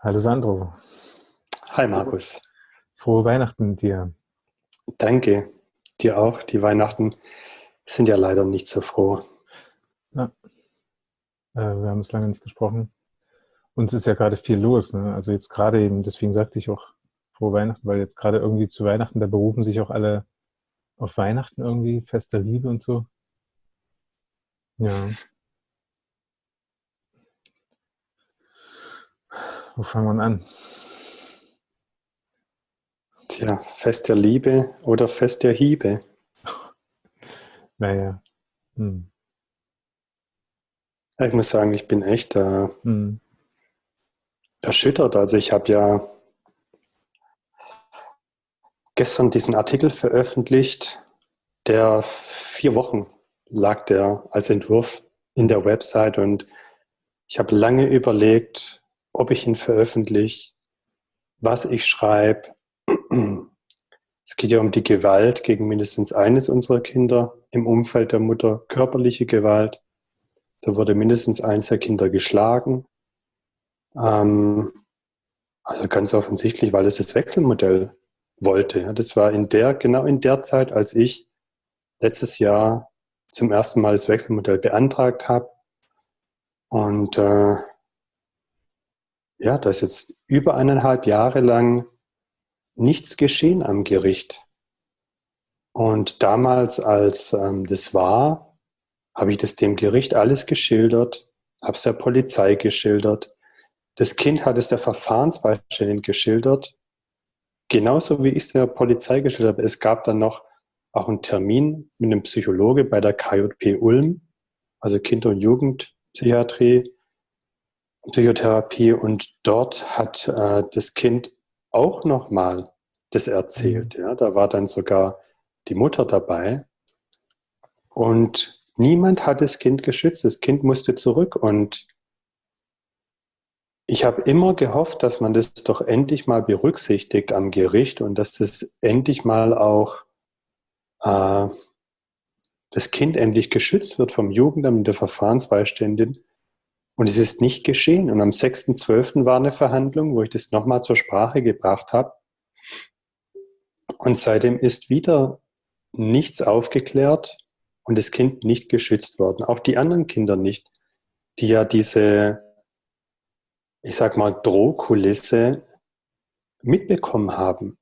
Hallo Sandro. Hi Markus. Frohe Weihnachten dir. Danke. Dir auch. Die Weihnachten sind ja leider nicht so froh. Ja. Äh, wir haben es lange nicht gesprochen. Uns ist ja gerade viel los. Ne? Also jetzt gerade eben, deswegen sagte ich auch frohe Weihnachten, weil jetzt gerade irgendwie zu Weihnachten, da berufen sich auch alle auf Weihnachten irgendwie, Fest der Liebe und so. Ja. Wo fangen wir an? Tja, Fest der Liebe oder Fest der Hiebe? naja. Hm. Ich muss sagen, ich bin echt äh, hm. erschüttert. Also ich habe ja gestern diesen Artikel veröffentlicht, der vier Wochen lag der als Entwurf in der Website und ich habe lange überlegt, ob ich ihn veröffentliche, was ich schreibe. Es geht ja um die Gewalt gegen mindestens eines unserer Kinder im Umfeld der Mutter, körperliche Gewalt. Da wurde mindestens eins der Kinder geschlagen. Ähm, also ganz offensichtlich, weil es das Wechselmodell wollte. Das war in der, genau in der Zeit, als ich letztes Jahr zum ersten Mal das Wechselmodell beantragt habe. Und äh, ja, da ist jetzt über eineinhalb Jahre lang nichts geschehen am Gericht. Und damals, als ähm, das war, habe ich das dem Gericht alles geschildert, habe es der Polizei geschildert. Das Kind hat es der Verfahrensbeiständin geschildert, genauso wie ich es der Polizei geschildert habe. Es gab dann noch auch einen Termin mit einem Psychologe bei der KJP Ulm, also Kinder- und Jugendpsychiatrie. Psychotherapie und dort hat äh, das Kind auch nochmal das erzählt. Mhm. Ja, da war dann sogar die Mutter dabei und niemand hat das Kind geschützt. Das Kind musste zurück und ich habe immer gehofft, dass man das doch endlich mal berücksichtigt am Gericht und dass das endlich mal auch äh, das Kind endlich geschützt wird vom Jugendamt und der Verfahrensbeiständin. Und es ist nicht geschehen. Und am 6.12. war eine Verhandlung, wo ich das nochmal zur Sprache gebracht habe. Und seitdem ist wieder nichts aufgeklärt und das Kind nicht geschützt worden. Auch die anderen Kinder nicht, die ja diese, ich sag mal, Drohkulisse mitbekommen haben.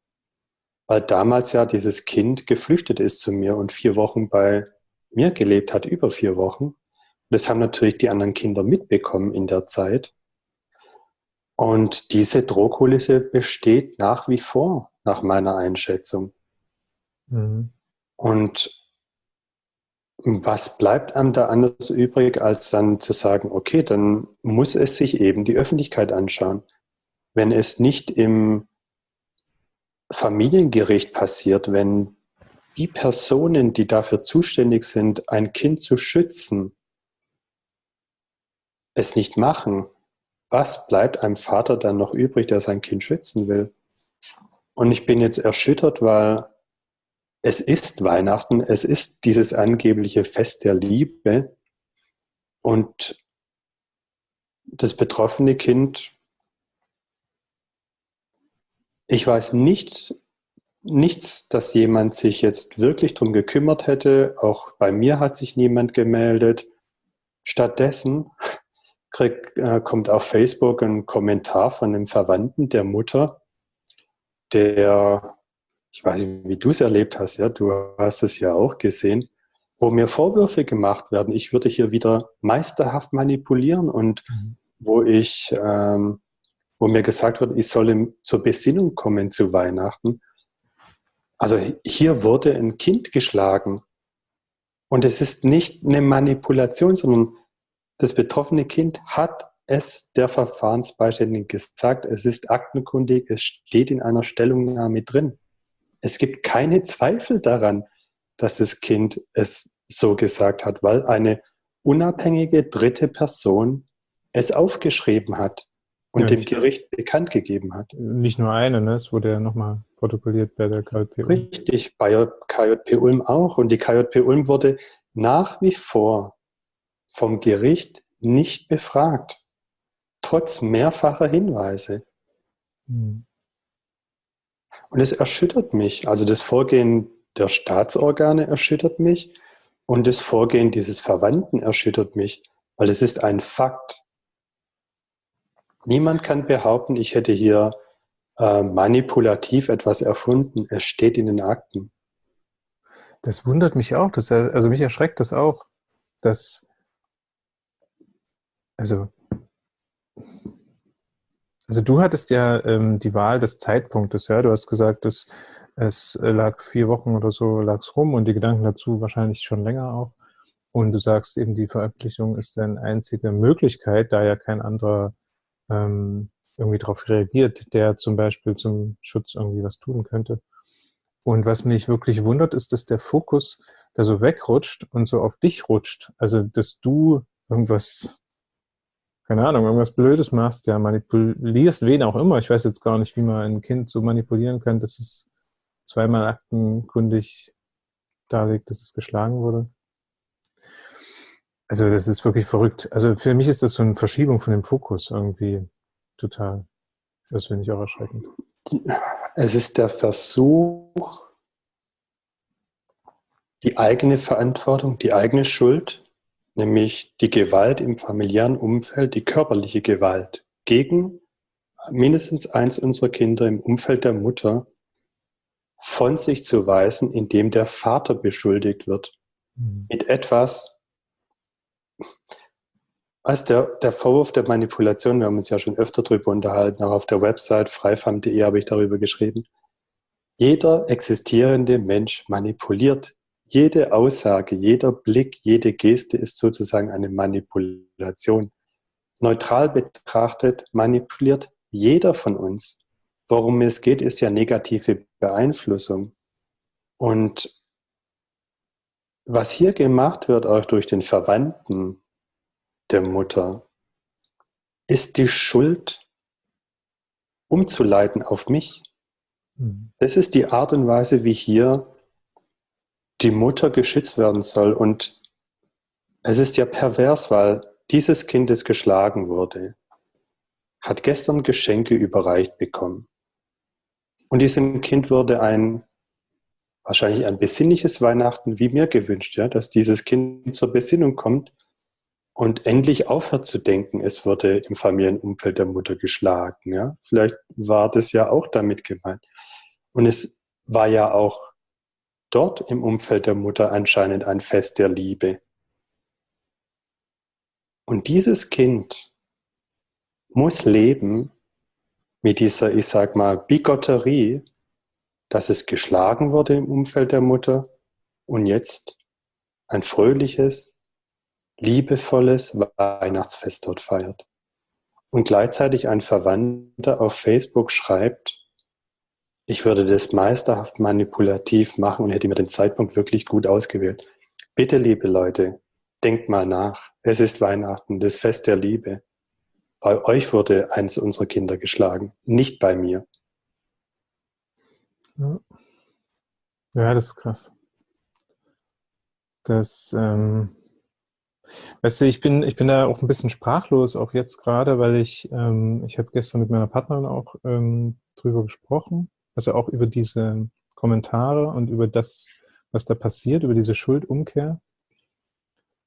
Weil damals ja dieses Kind geflüchtet ist zu mir und vier Wochen bei mir gelebt hat, über vier Wochen. Das haben natürlich die anderen Kinder mitbekommen in der Zeit. Und diese Drohkulisse besteht nach wie vor, nach meiner Einschätzung. Mhm. Und was bleibt einem da anders übrig, als dann zu sagen, okay, dann muss es sich eben die Öffentlichkeit anschauen. Wenn es nicht im Familiengericht passiert, wenn die Personen, die dafür zuständig sind, ein Kind zu schützen, es nicht machen, was bleibt einem Vater dann noch übrig, der sein Kind schützen will? Und ich bin jetzt erschüttert, weil es ist Weihnachten, es ist dieses angebliche Fest der Liebe und das betroffene Kind, ich weiß nicht, nichts, dass jemand sich jetzt wirklich darum gekümmert hätte. Auch bei mir hat sich niemand gemeldet. Stattdessen krieg, äh, kommt auf Facebook ein Kommentar von einem Verwandten der Mutter, der, ich weiß nicht, wie du es erlebt hast, ja, du hast es ja auch gesehen, wo mir Vorwürfe gemacht werden, ich würde hier wieder meisterhaft manipulieren und mhm. wo ich, ähm, wo mir gesagt wird, ich solle zur Besinnung kommen zu Weihnachten. Also hier wurde ein Kind geschlagen. Und es ist nicht eine Manipulation, sondern das betroffene Kind hat es der Verfahrensbeiständigen gesagt. Es ist aktenkundig, es steht in einer Stellungnahme drin. Es gibt keine Zweifel daran, dass das Kind es so gesagt hat, weil eine unabhängige dritte Person es aufgeschrieben hat und ja, dem Gericht bekannt gegeben hat. Nicht nur eine, ne? es wurde ja nochmal protokolliert bei der KJP Ulm. Richtig, bei der KJP Ulm auch. Und die KJP Ulm wurde nach wie vor vom Gericht nicht befragt. trotz mehrfacher Hinweise. Mhm. Und es erschüttert mich. Also das Vorgehen der Staatsorgane erschüttert mich und das Vorgehen dieses Verwandten erschüttert mich, weil es ist ein Fakt. Niemand kann behaupten, ich hätte hier äh, manipulativ etwas erfunden. Es steht in den Akten. Das wundert mich auch. Das, also mich erschreckt das auch, dass, also, also du hattest ja ähm, die Wahl des Zeitpunktes, ja. Du hast gesagt, dass es lag vier Wochen oder so lag's rum und die Gedanken dazu wahrscheinlich schon länger auch. Und du sagst eben, die Veröffentlichung ist deine einzige Möglichkeit, da ja kein anderer ähm, irgendwie darauf reagiert, der zum Beispiel zum Schutz irgendwie was tun könnte. Und was mich wirklich wundert, ist, dass der Fokus da so wegrutscht und so auf dich rutscht. Also, dass du irgendwas, keine Ahnung, irgendwas Blödes machst, ja, manipulierst, wen auch immer. Ich weiß jetzt gar nicht, wie man ein Kind so manipulieren kann, dass es zweimal aktenkundig darlegt, dass es geschlagen wurde. Also das ist wirklich verrückt. Also für mich ist das so eine Verschiebung von dem Fokus irgendwie total. Das finde ich auch erschreckend. Es ist der Versuch, die eigene Verantwortung, die eigene Schuld, nämlich die Gewalt im familiären Umfeld, die körperliche Gewalt gegen mindestens eins unserer Kinder im Umfeld der Mutter von sich zu weisen, indem der Vater beschuldigt wird. Mhm. Mit etwas, als der, der Vorwurf der Manipulation, wir haben uns ja schon öfter darüber unterhalten, auch auf der Website freifam.de habe ich darüber geschrieben. Jeder existierende Mensch manipuliert. Jede Aussage, jeder Blick, jede Geste ist sozusagen eine Manipulation. Neutral betrachtet manipuliert jeder von uns. Worum es geht, ist ja negative Beeinflussung. Und was hier gemacht wird, auch durch den Verwandten der Mutter, ist die Schuld umzuleiten auf mich. Mhm. Das ist die Art und Weise, wie hier die Mutter geschützt werden soll. Und es ist ja pervers, weil dieses Kind, das geschlagen wurde, hat gestern Geschenke überreicht bekommen. Und diesem Kind wurde ein wahrscheinlich ein besinnliches Weihnachten wie mir gewünscht, ja, dass dieses Kind zur Besinnung kommt und endlich aufhört zu denken, es wurde im Familienumfeld der Mutter geschlagen. Ja. Vielleicht war das ja auch damit gemeint. Und es war ja auch dort im Umfeld der Mutter anscheinend ein Fest der Liebe. Und dieses Kind muss leben mit dieser, ich sag mal, Bigotterie, dass es geschlagen wurde im Umfeld der Mutter und jetzt ein fröhliches, liebevolles Weihnachtsfest dort feiert. Und gleichzeitig ein Verwandter auf Facebook schreibt, ich würde das meisterhaft manipulativ machen und hätte mir den Zeitpunkt wirklich gut ausgewählt. Bitte, liebe Leute, denkt mal nach. Es ist Weihnachten, das Fest der Liebe. Bei euch wurde eins unserer Kinder geschlagen, nicht bei mir. Ja, das ist krass. Das, ähm, weißt du, ich bin, ich bin da auch ein bisschen sprachlos, auch jetzt gerade, weil ich, ähm, ich habe gestern mit meiner Partnerin auch ähm, drüber gesprochen, also auch über diese Kommentare und über das, was da passiert, über diese Schuldumkehr.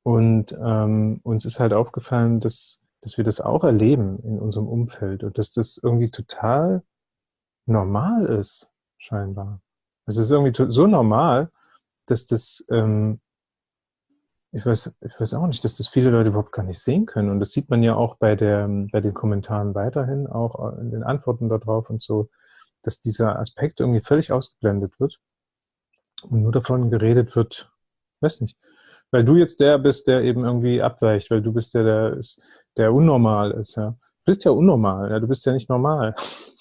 Und ähm, uns ist halt aufgefallen, dass, dass wir das auch erleben in unserem Umfeld und dass das irgendwie total normal ist scheinbar. Es ist irgendwie so normal, dass das, ähm, ich, weiß, ich weiß auch nicht, dass das viele Leute überhaupt gar nicht sehen können. Und das sieht man ja auch bei, der, bei den Kommentaren weiterhin, auch in den Antworten darauf und so, dass dieser Aspekt irgendwie völlig ausgeblendet wird und nur davon geredet wird, weiß nicht, weil du jetzt der bist, der eben irgendwie abweicht, weil du bist der, der, ist, der unnormal ist, ja. Du bist ja unnormal, ja, du bist ja nicht normal.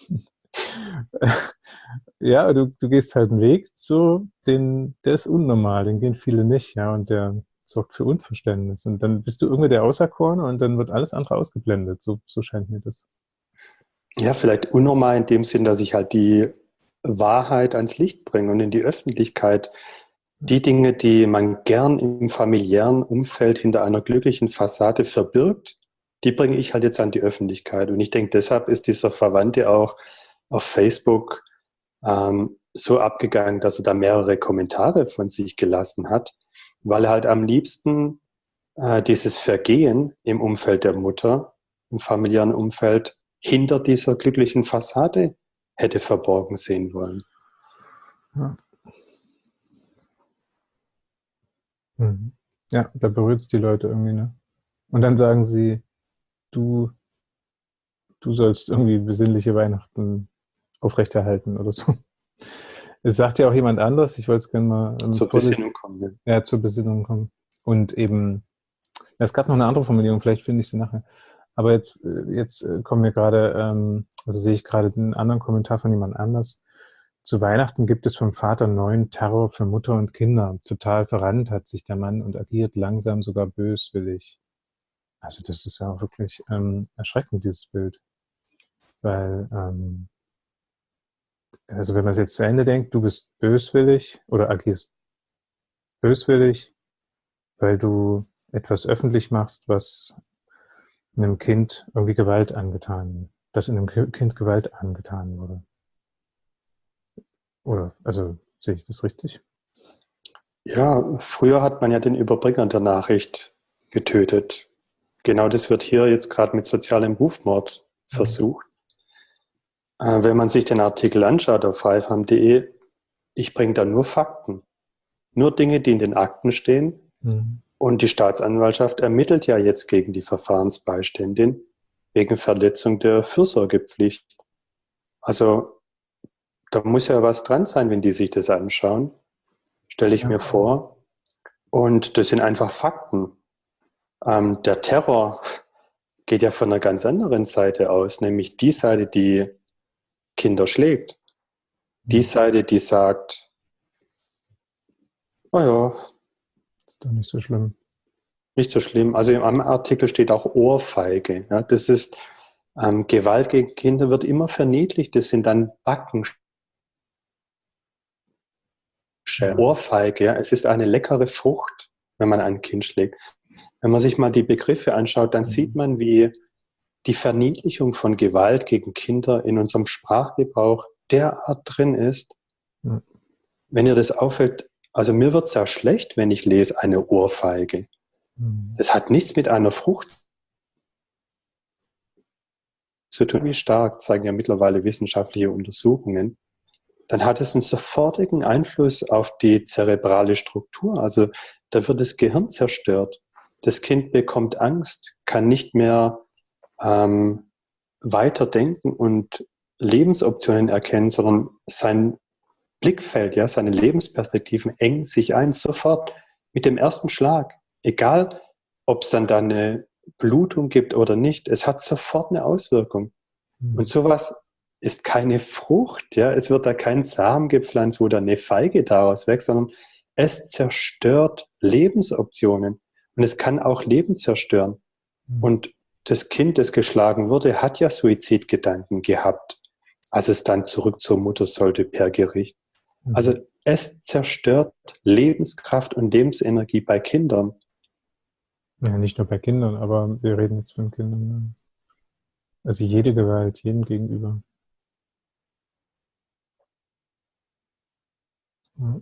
ja, du, du gehst halt einen Weg, so, den, der ist unnormal, den gehen viele nicht, ja, und der sorgt für Unverständnis. Und dann bist du irgendwie der Außerkorn und dann wird alles andere ausgeblendet. So, so scheint mir das. Ja, vielleicht unnormal in dem Sinn, dass ich halt die Wahrheit ans Licht bringe und in die Öffentlichkeit. Die Dinge, die man gern im familiären Umfeld hinter einer glücklichen Fassade verbirgt, die bringe ich halt jetzt an die Öffentlichkeit. Und ich denke, deshalb ist dieser Verwandte auch auf Facebook ähm, so abgegangen, dass er da mehrere Kommentare von sich gelassen hat, weil er halt am liebsten äh, dieses Vergehen im Umfeld der Mutter, im familiären Umfeld, hinter dieser glücklichen Fassade hätte verborgen sehen wollen. Ja, mhm. ja da berührt es die Leute irgendwie, ne? Und dann sagen sie, du, du sollst irgendwie besinnliche Weihnachten aufrechterhalten oder so. Es sagt ja auch jemand anderes, ich wollte es gerne mal ähm, zur Besinnung kommen. Ja. ja, zur Besinnung kommen. Und eben, ja, es gab noch eine andere Formulierung, vielleicht finde ich sie nachher. Aber jetzt, äh, jetzt äh, kommen wir gerade, ähm, also sehe ich gerade einen anderen Kommentar von jemand anders. Zu Weihnachten gibt es vom Vater neuen Terror für Mutter und Kinder. Total verrannt hat sich der Mann und agiert langsam sogar böswillig. Also das ist ja auch wirklich ähm, erschreckend, dieses Bild. Weil ähm, also wenn man es jetzt zu Ende denkt, du bist böswillig oder agierst böswillig, weil du etwas öffentlich machst, was einem Kind irgendwie Gewalt angetan, dass in einem Kind Gewalt angetan wurde. Oder, also sehe ich das richtig? Ja, früher hat man ja den Überbringer der Nachricht getötet. Genau das wird hier jetzt gerade mit sozialem Rufmord mhm. versucht. Äh, wenn man sich den Artikel anschaut auf freifam.de, ich bringe da nur Fakten. Nur Dinge, die in den Akten stehen. Mhm. Und die Staatsanwaltschaft ermittelt ja jetzt gegen die Verfahrensbeiständin wegen Verletzung der Fürsorgepflicht. Also da muss ja was dran sein, wenn die sich das anschauen. Stelle ich ja. mir vor. Und das sind einfach Fakten. Ähm, der Terror geht ja von einer ganz anderen Seite aus, nämlich die Seite, die Kinder schlägt. Die mhm. Seite, die sagt, oh ja. Ist doch nicht so schlimm. Nicht so schlimm. Also im Artikel steht auch Ohrfeige. Ja, das ist ähm, Gewalt gegen Kinder wird immer verniedlicht. Das sind dann Backen. Ohrfeige, ja. es ist eine leckere Frucht, wenn man ein Kind schlägt. Wenn man sich mal die Begriffe anschaut, dann mhm. sieht man, wie die Verniedlichung von Gewalt gegen Kinder in unserem Sprachgebrauch derart drin ist. Ja. Wenn ihr das auffällt, also mir wird es ja schlecht, wenn ich lese eine Ohrfeige. Mhm. Das hat nichts mit einer Frucht zu tun, wie stark, zeigen ja mittlerweile wissenschaftliche Untersuchungen. Dann hat es einen sofortigen Einfluss auf die zerebrale Struktur. Also da wird das Gehirn zerstört. Das Kind bekommt Angst, kann nicht mehr ähm, weiterdenken und Lebensoptionen erkennen, sondern sein Blickfeld, ja, seine Lebensperspektiven engen sich ein, sofort mit dem ersten Schlag. Egal, ob es dann da eine Blutung gibt oder nicht, es hat sofort eine Auswirkung. Mhm. Und sowas ist keine Frucht, ja, es wird da kein Samen gepflanzt, wo da eine Feige daraus wächst, sondern es zerstört Lebensoptionen. Und es kann auch Leben zerstören. Mhm. Und das Kind, das geschlagen wurde, hat ja Suizidgedanken gehabt, als es dann zurück zur Mutter sollte per Gericht. Mhm. Also es zerstört Lebenskraft und Lebensenergie bei Kindern. Ja, nicht nur bei Kindern, aber wir reden jetzt von Kindern. Also jede Gewalt, jedem gegenüber. Ja.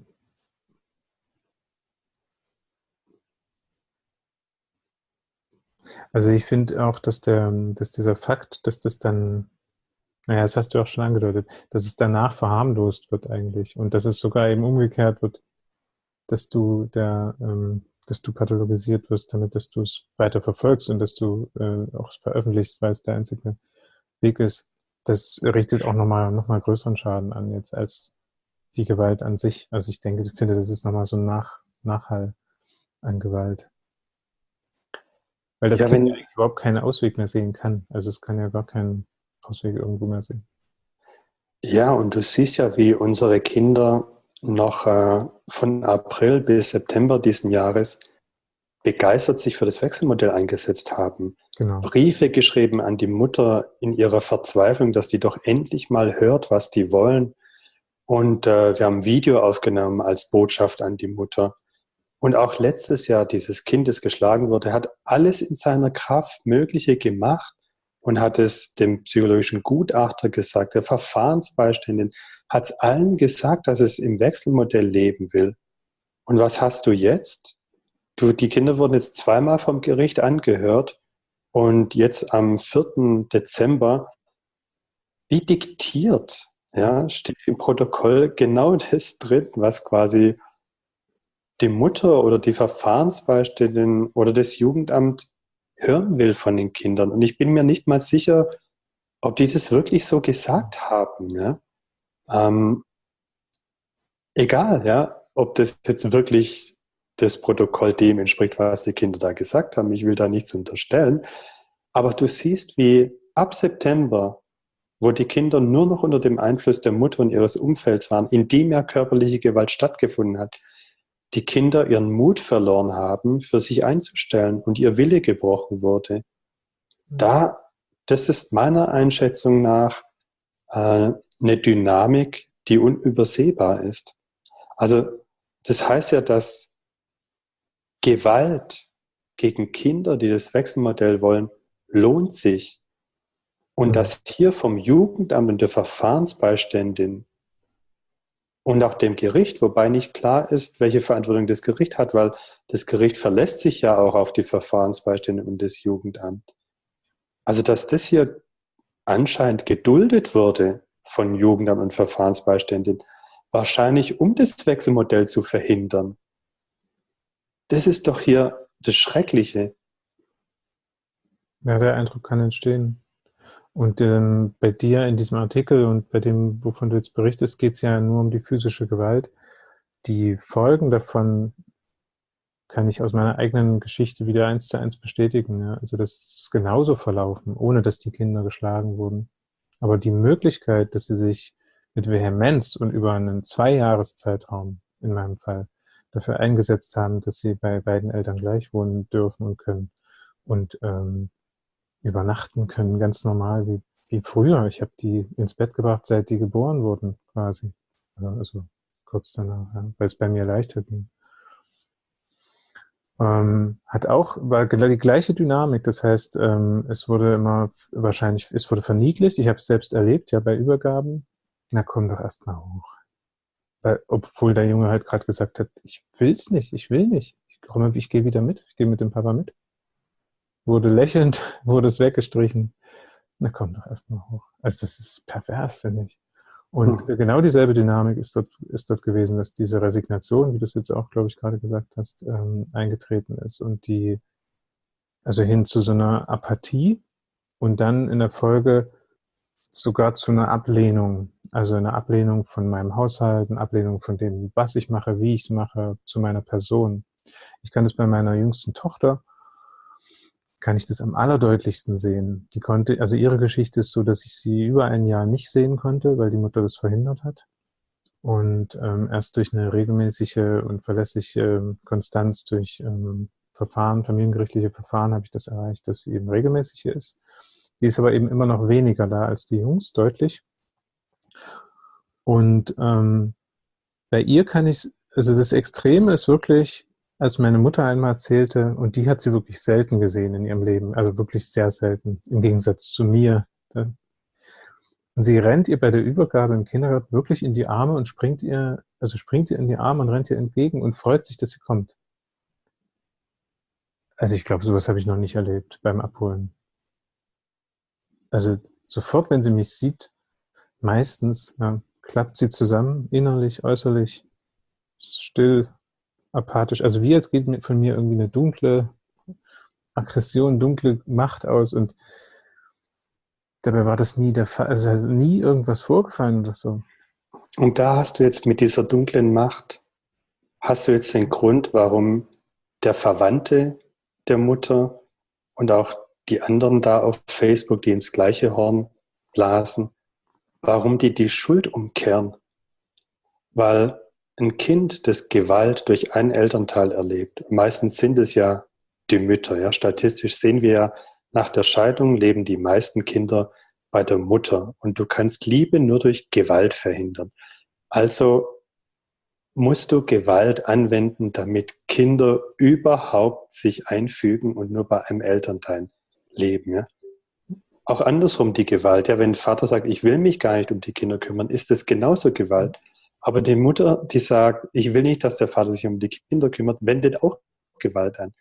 Also ich finde auch, dass, der, dass dieser Fakt, dass das dann, naja, das hast du auch schon angedeutet, dass es danach verharmlost wird eigentlich und dass es sogar eben umgekehrt wird, dass du der, ähm, dass du pathologisiert wirst, damit dass du es weiter verfolgst und dass du äh, auch veröffentlichst, weil es der einzige Weg ist. Das richtet auch nochmal noch mal größeren Schaden an jetzt als die Gewalt an sich. Also ich denke, ich finde, das ist nochmal so ein Nach Nachhall an Gewalt. Weil das ja, Kind wenn, überhaupt keinen Ausweg mehr sehen kann. Also es kann ja gar keinen Ausweg irgendwo mehr sehen. Ja, und du siehst ja, wie unsere Kinder noch äh, von April bis September diesen Jahres begeistert sich für das Wechselmodell eingesetzt haben. Genau. Briefe geschrieben an die Mutter in ihrer Verzweiflung, dass die doch endlich mal hört, was die wollen. Und äh, wir haben ein Video aufgenommen als Botschaft an die Mutter. Und auch letztes Jahr, dieses Kind, das geschlagen wurde, hat alles in seiner Kraft Mögliche gemacht und hat es dem psychologischen Gutachter gesagt, der Verfahrensbeiständin, hat es allen gesagt, dass es im Wechselmodell leben will. Und was hast du jetzt? Du, die Kinder wurden jetzt zweimal vom Gericht angehört und jetzt am 4. Dezember, wie diktiert, ja, steht im Protokoll genau das drin, was quasi die Mutter oder die Verfahrensbeiständin oder das Jugendamt hören will von den Kindern. Und ich bin mir nicht mal sicher, ob die das wirklich so gesagt haben. Ja? Ähm, egal, ja, ob das jetzt wirklich das Protokoll dem entspricht, was die Kinder da gesagt haben. Ich will da nichts unterstellen. Aber du siehst, wie ab September, wo die Kinder nur noch unter dem Einfluss der Mutter und ihres Umfelds waren, in dem ja körperliche Gewalt stattgefunden hat, die Kinder ihren Mut verloren haben, für sich einzustellen und ihr Wille gebrochen wurde. Da, das ist meiner Einschätzung nach äh, eine Dynamik, die unübersehbar ist. Also das heißt ja, dass Gewalt gegen Kinder, die das Wechselmodell wollen, lohnt sich. Und dass hier vom Jugendamt und der Verfahrensbeiständin und auch dem Gericht, wobei nicht klar ist, welche Verantwortung das Gericht hat, weil das Gericht verlässt sich ja auch auf die Verfahrensbeistände und das Jugendamt. Also dass das hier anscheinend geduldet wurde von Jugendamt und Verfahrensbeiständin, wahrscheinlich um das Wechselmodell zu verhindern. Das ist doch hier das Schreckliche. Ja, der Eindruck kann entstehen. Und ähm, bei dir in diesem Artikel und bei dem, wovon du jetzt berichtest, geht es ja nur um die physische Gewalt. Die Folgen davon kann ich aus meiner eigenen Geschichte wieder eins zu eins bestätigen. Ja? Also das ist genauso verlaufen, ohne dass die Kinder geschlagen wurden. Aber die Möglichkeit, dass sie sich mit Vehemenz und über einen Zweijahreszeitraum in meinem Fall dafür eingesetzt haben, dass sie bei beiden Eltern gleich wohnen dürfen und können und ähm, übernachten können, ganz normal wie, wie früher. Ich habe die ins Bett gebracht, seit die geboren wurden, quasi. Also kurz danach, ja, weil es bei mir leichter ging. Ähm, hat auch war die gleiche Dynamik. Das heißt, ähm, es wurde immer wahrscheinlich, es wurde verniedlicht. Ich habe es selbst erlebt, ja, bei Übergaben. Na komm doch erstmal hoch. Weil, obwohl der Junge halt gerade gesagt hat, ich will's nicht, ich will nicht. Ich, komme, ich gehe wieder mit, ich gehe mit dem Papa mit wurde lächelnd, wurde es weggestrichen. Na komm doch erst mal hoch. Also das ist pervers, finde ich. Und hm. genau dieselbe Dynamik ist dort, ist dort gewesen, dass diese Resignation, wie du es jetzt auch, glaube ich, gerade gesagt hast, ähm, eingetreten ist und die, also hin zu so einer Apathie und dann in der Folge sogar zu einer Ablehnung, also eine Ablehnung von meinem Haushalt, eine Ablehnung von dem, was ich mache, wie ich es mache, zu meiner Person. Ich kann das bei meiner jüngsten Tochter kann ich das am allerdeutlichsten sehen. Die konnte, also ihre Geschichte ist so, dass ich sie über ein Jahr nicht sehen konnte, weil die Mutter das verhindert hat. Und ähm, erst durch eine regelmäßige und verlässliche ähm, Konstanz durch ähm, Verfahren, familiengerichtliche Verfahren, habe ich das erreicht, dass sie eben regelmäßig hier ist. Die ist aber eben immer noch weniger da als die Jungs, deutlich. Und ähm, bei ihr kann ich, also das Extreme ist wirklich, als meine Mutter einmal erzählte, und die hat sie wirklich selten gesehen in ihrem Leben, also wirklich sehr selten, im Gegensatz zu mir. Und sie rennt ihr bei der Übergabe im Kindergarten wirklich in die Arme und springt ihr, also springt ihr in die Arme und rennt ihr entgegen und freut sich, dass sie kommt. Also ich glaube, sowas habe ich noch nicht erlebt beim Abholen. Also sofort, wenn sie mich sieht, meistens ja, klappt sie zusammen, innerlich, äußerlich, still, apathisch. Also wie jetzt geht von mir irgendwie eine dunkle Aggression, dunkle Macht aus und dabei war das nie der Fall, also nie irgendwas vorgefallen oder so. Und da hast du jetzt mit dieser dunklen Macht, hast du jetzt den Grund, warum der Verwandte der Mutter und auch die anderen da auf Facebook, die ins gleiche Horn blasen, warum die die Schuld umkehren. Weil ein Kind, das Gewalt durch einen Elternteil erlebt, meistens sind es ja die Mütter. Ja? Statistisch sehen wir ja, nach der Scheidung leben die meisten Kinder bei der Mutter. Und du kannst Liebe nur durch Gewalt verhindern. Also musst du Gewalt anwenden, damit Kinder überhaupt sich einfügen und nur bei einem Elternteil leben. Ja? Auch andersrum die Gewalt. Ja, wenn ein Vater sagt, ich will mich gar nicht um die Kinder kümmern, ist das genauso Gewalt. Aber die Mutter, die sagt, ich will nicht, dass der Vater sich um die Kinder kümmert, wendet auch Gewalt an.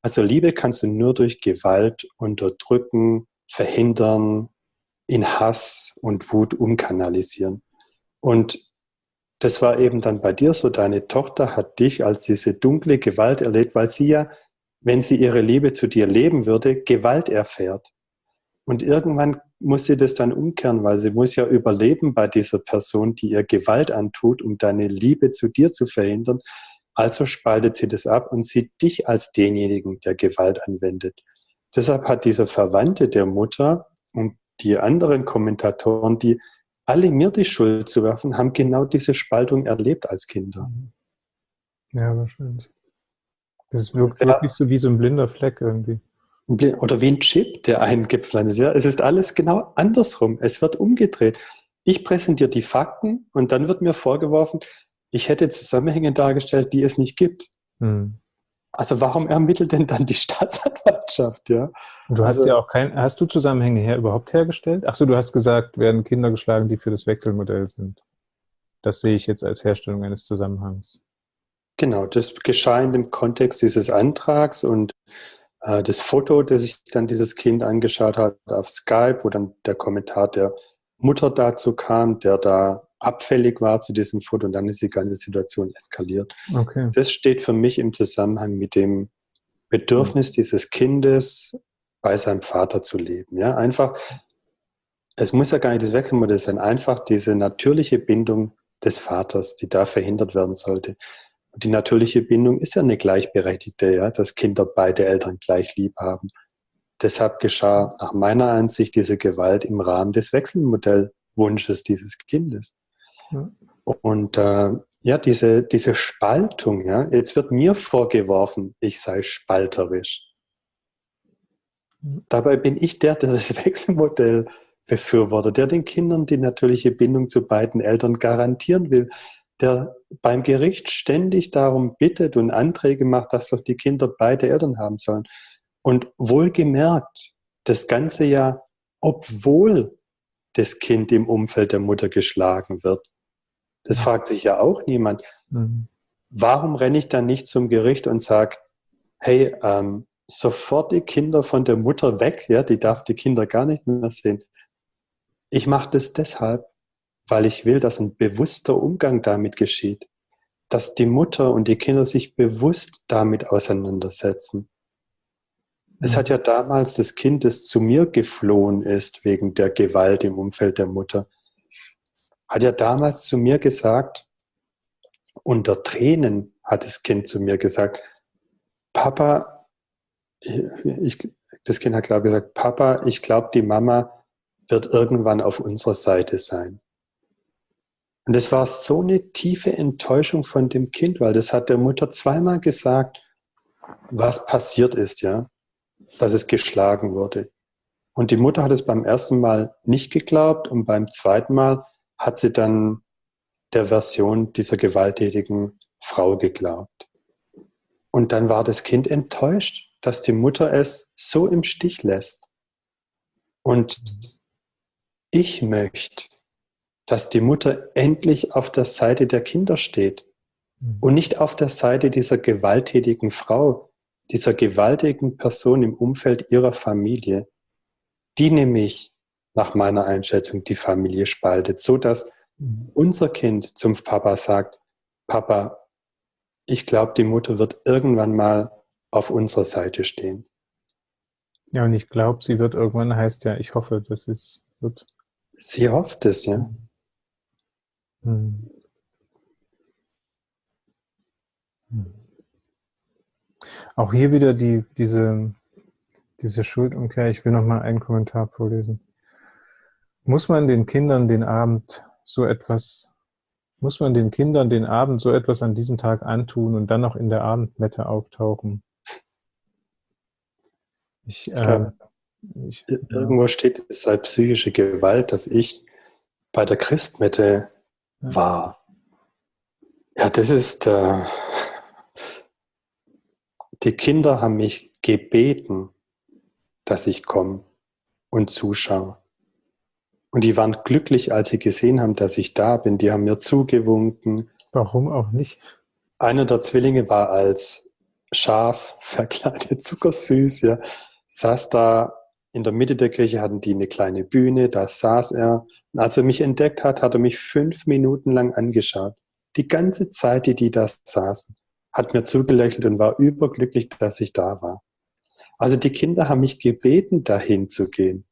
Also Liebe kannst du nur durch Gewalt unterdrücken, verhindern, in Hass und Wut umkanalisieren. Und das war eben dann bei dir so, deine Tochter hat dich als diese dunkle Gewalt erlebt, weil sie ja, wenn sie ihre Liebe zu dir leben würde, Gewalt erfährt. Und irgendwann muss sie das dann umkehren, weil sie muss ja überleben bei dieser Person, die ihr Gewalt antut, um deine Liebe zu dir zu verhindern. Also spaltet sie das ab und sieht dich als denjenigen, der Gewalt anwendet. Deshalb hat dieser Verwandte der Mutter und die anderen Kommentatoren, die alle mir die Schuld zu werfen, haben genau diese Spaltung erlebt als Kinder. Ja, wahrscheinlich. Das wirkt ja. wirklich so wie so ein blinder Fleck irgendwie. Oder wie ein Chip, der eingepflanzt ist. Ja, es ist alles genau andersrum. Es wird umgedreht. Ich präsentiere die Fakten und dann wird mir vorgeworfen, ich hätte Zusammenhänge dargestellt, die es nicht gibt. Hm. Also warum ermittelt denn dann die Staatsanwaltschaft, ja? Du hast also, ja auch kein, hast du Zusammenhänge her überhaupt hergestellt? Achso, du hast gesagt, werden Kinder geschlagen, die für das Wechselmodell sind. Das sehe ich jetzt als Herstellung eines Zusammenhangs. Genau, das geschah in dem Kontext dieses Antrags und äh, das Foto, das sich dann dieses Kind angeschaut hat auf Skype, wo dann der Kommentar der Mutter dazu kam, der da abfällig war zu diesem Foto und dann ist die ganze Situation eskaliert. Okay. Das steht für mich im Zusammenhang mit dem Bedürfnis dieses Kindes, bei seinem Vater zu leben. Ja, einfach, es muss ja gar nicht das Wechselmodell sein, einfach diese natürliche Bindung des Vaters, die da verhindert werden sollte. Die natürliche Bindung ist ja eine gleichberechtigte, ja, dass Kinder beide Eltern gleich lieb haben. Deshalb geschah nach meiner Ansicht diese Gewalt im Rahmen des Wechselmodellwunsches dieses Kindes. Und äh, ja, diese, diese Spaltung, ja, jetzt wird mir vorgeworfen, ich sei spalterisch. Dabei bin ich der, der das Wechselmodell befürwortet, der den Kindern die natürliche Bindung zu beiden Eltern garantieren will, der beim Gericht ständig darum bittet und Anträge macht, dass doch die Kinder beide Eltern haben sollen. Und wohlgemerkt, das Ganze ja, obwohl das Kind im Umfeld der Mutter geschlagen wird. Das mhm. fragt sich ja auch niemand. Mhm. Warum renne ich dann nicht zum Gericht und sage, hey, ähm, sofort die Kinder von der Mutter weg, ja, die darf die Kinder gar nicht mehr sehen. Ich mache das deshalb, weil ich will, dass ein bewusster Umgang damit geschieht, dass die Mutter und die Kinder sich bewusst damit auseinandersetzen. Es hat ja damals das Kind, das zu mir geflohen ist wegen der Gewalt im Umfeld der Mutter, hat ja damals zu mir gesagt, unter Tränen hat das Kind zu mir gesagt, Papa, ich, das Kind hat klar gesagt, Papa, ich glaube, die Mama wird irgendwann auf unserer Seite sein. Und es war so eine tiefe Enttäuschung von dem Kind, weil das hat der Mutter zweimal gesagt, was passiert ist, ja, dass es geschlagen wurde. Und die Mutter hat es beim ersten Mal nicht geglaubt und beim zweiten Mal hat sie dann der Version dieser gewalttätigen Frau geglaubt. Und dann war das Kind enttäuscht, dass die Mutter es so im Stich lässt. Und ich möchte, dass die Mutter endlich auf der Seite der Kinder steht mhm. und nicht auf der Seite dieser gewalttätigen Frau, dieser gewaltigen Person im Umfeld ihrer Familie, die nämlich nach meiner Einschätzung die Familie spaltet, so dass mhm. unser Kind zum Papa sagt, Papa, ich glaube, die Mutter wird irgendwann mal auf unserer Seite stehen. Ja, und ich glaube, sie wird irgendwann heißt ja, ich hoffe, dass es wird. Sie hofft es, ja. Hm. Hm. Auch hier wieder die, diese, diese Schuldumkehr. Ich will noch mal einen Kommentar vorlesen. Muss man den Kindern den Abend so etwas, muss man den Kindern den Abend so etwas an diesem Tag antun und dann noch in der Abendmette auftauchen? Ich, äh, ich, Irgendwo steht, es sei psychische Gewalt, dass ich bei der Christmette war. Ja, das ist, äh, die Kinder haben mich gebeten, dass ich komme und zuschaue. Und die waren glücklich, als sie gesehen haben, dass ich da bin. Die haben mir zugewunken. Warum auch nicht? Einer der Zwillinge war als Schaf verkleidet, zuckersüß, ja, saß da in der Mitte der Kirche, hatten die eine kleine Bühne, da saß er. Als er mich entdeckt hat, hat er mich fünf Minuten lang angeschaut. Die ganze Zeit, die die da saßen, hat mir zugelächelt und war überglücklich, dass ich da war. Also die Kinder haben mich gebeten, dahin zu gehen.